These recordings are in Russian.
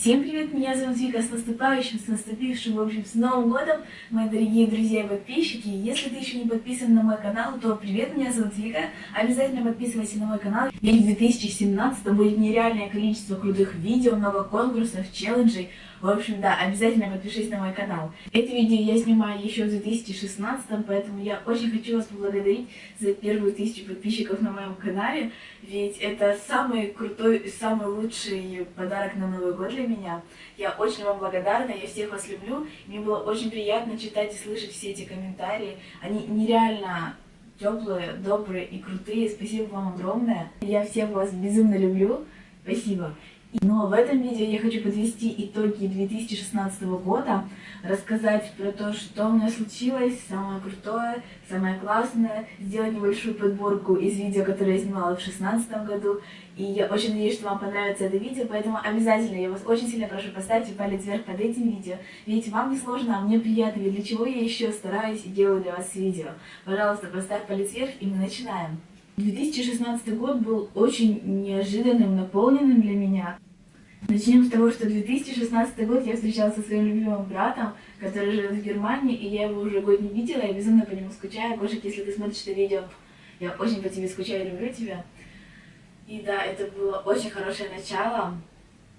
Всем привет, меня зовут Вика, с наступающим, с наступившим, в общем, с Новым годом, мои дорогие друзья и подписчики. Если ты еще не подписан на мой канал, то привет, меня зовут Вика, обязательно подписывайся на мой канал. Ведь в 2017 будет нереальное количество крутых видео, много конкурсов, челленджей. В общем, да, обязательно подпишись на мой канал. Это видео я снимаю еще в 2016, поэтому я очень хочу вас поблагодарить за первую тысячу подписчиков на моем канале, ведь это самый крутой, самый лучший подарок на Новый год для меня. Я очень вам благодарна, я всех вас люблю. Мне было очень приятно читать и слышать все эти комментарии. Они нереально теплые, добрые и крутые. Спасибо вам огромное. Я всех вас безумно люблю. Спасибо. Но в этом видео я хочу подвести итоги 2016 года, рассказать про то, что у меня случилось, самое крутое, самое классное, сделать небольшую подборку из видео, которые я снимала в 2016 году. И я очень надеюсь, что вам понравится это видео, поэтому обязательно я вас очень сильно прошу поставьте палец вверх под этим видео. Ведь вам не сложно, а мне приятно, ведь для чего я еще стараюсь и делаю для вас видео. Пожалуйста, поставь палец вверх и мы начинаем. 2016 год был очень неожиданным, наполненным для меня. Начнем с того, что 2016 год я встречалась со своим любимым братом, который живет в Германии, и я его уже год не видела, я безумно по нему скучаю. Кошек, если ты смотришь это видео, я очень по тебе скучаю, люблю тебя. И да, это было очень хорошее начало.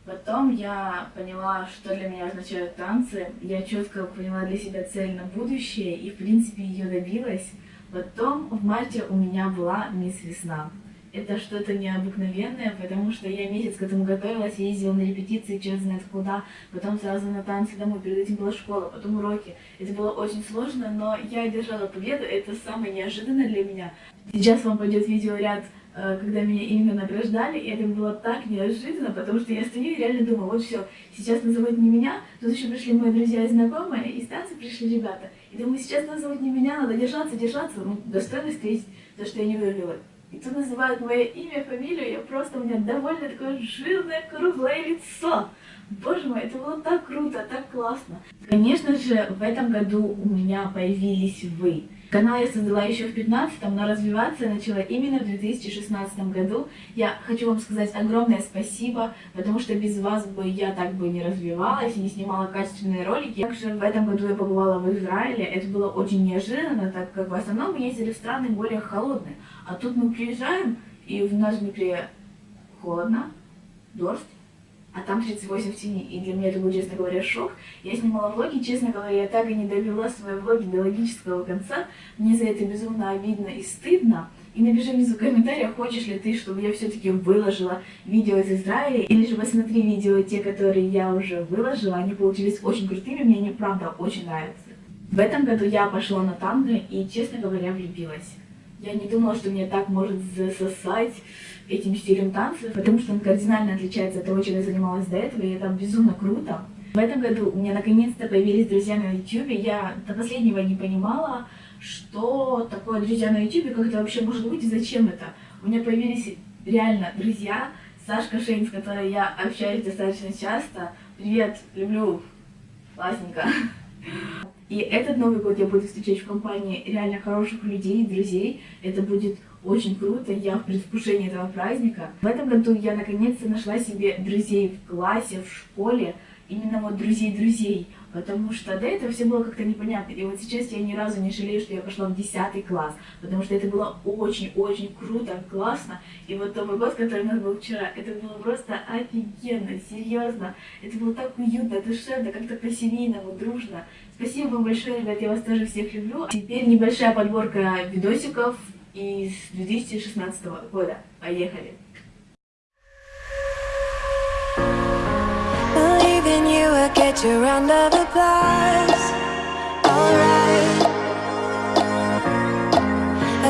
Потом я поняла, что для меня означают танцы. Я четко поняла для себя цель на будущее и, в принципе, ее добилась. Потом в марте у меня была мисс Весна. Это что-то необыкновенное, потому что я месяц к этому готовилась, ездила на репетиции, черт знает куда, потом сразу на танцы домой, перед этим была школа, потом уроки. Это было очень сложно, но я одержала победу, это самое неожиданное для меня. Сейчас вам пойдет видеоряд э, когда меня именно награждали, и это было так неожиданно, потому что я стою и реально думаю, вот все, сейчас назовут не меня, тут еще пришли мои друзья и знакомые, и с танца пришли ребята. И думаю, сейчас назовут не меня, надо держаться, держаться, ну, достойно встретить то, что я не выиграла. И тут называют мое имя, фамилию, я просто, у меня довольно такое жирное, круглое лицо. Боже мой, это было так круто, так классно. Конечно же, в этом году у меня появились вы. Канал я создала еще в 15 но развиваться начала именно в 2016 году. Я хочу вам сказать огромное спасибо, потому что без вас бы я так бы не развивалась и не снимала качественные ролики. Также в этом году я побывала в Израиле. Это было очень неожиданно, так как в основном мы ездили в страны более холодные. А тут мы приезжаем, и в нас внутри холодно, дождь, а там 38 в тени. И для меня это был, честно говоря, шок. Я снимала влоги, честно говоря, я так и не довела свои влоги до логического конца. Мне за это безумно обидно и стыдно. И напиши внизу в комментариях, хочешь ли ты, чтобы я все-таки выложила видео из Израиля, или же посмотри видео, те, которые я уже выложила, они получились очень крутыми, мне они правда очень нравятся. В этом году я пошла на танго и, честно говоря, влюбилась. Я не думала, что меня так может засосать этим стилем танца, потому что он кардинально отличается от того, чем я занималась до этого, и это безумно круто. В этом году у меня наконец-то появились друзья на YouTube. Я до последнего не понимала, что такое друзья на YouTube, как это вообще может быть и зачем это. У меня появились реально друзья. Сашка Шейн, с которой я общаюсь достаточно часто. Привет, люблю, классненько. И этот Новый год я буду встречать в компании реально хороших людей, друзей. Это будет очень круто, я в предвкушении этого праздника. В этом году я наконец-то нашла себе друзей в классе, в школе, именно вот друзей-друзей, потому что до этого все было как-то непонятно. И вот сейчас я ни разу не жалею, что я пошла в 10 класс, потому что это было очень-очень круто, классно. И вот Новый год, который у нас был вчера, это было просто офигенно, серьезно. Это было так уютно, душевно, как-то по-семейному, дружно. Спасибо вам большое, ребят, я вас тоже всех люблю. Теперь небольшая подборка видосиков из 2016 года. Поехали! Get you round of applause Alright.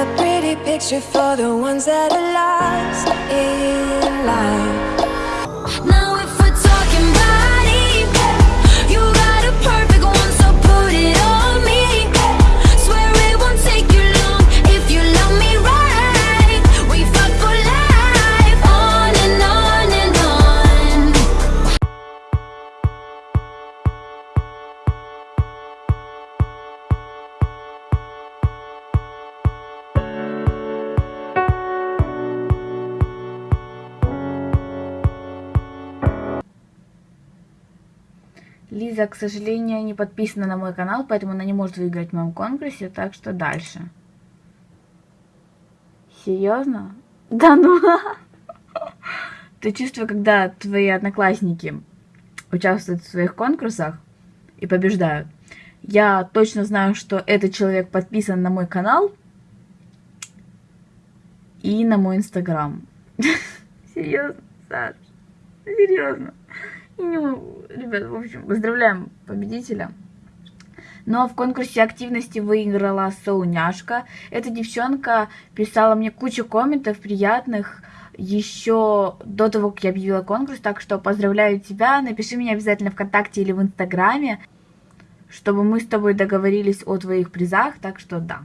A pretty picture for the ones that are lost in life Лиза, к сожалению, не подписана на мой канал, поэтому она не может выиграть в моем конкурсе, так что дальше. Серьезно? Да ну. Ты чувствуешь, когда твои одноклассники участвуют в своих конкурсах и побеждают. Я точно знаю, что этот человек подписан на мой канал и на мой инстаграм. Серьезно, Саш? Серьезно. Ребят, в общем, поздравляем победителя. Но в конкурсе активности выиграла Соуняшка. Эта девчонка писала мне кучу комментов приятных еще до того, как я объявила конкурс. Так что поздравляю тебя. Напиши мне обязательно ВКонтакте или в Инстаграме, чтобы мы с тобой договорились о твоих призах. Так что да.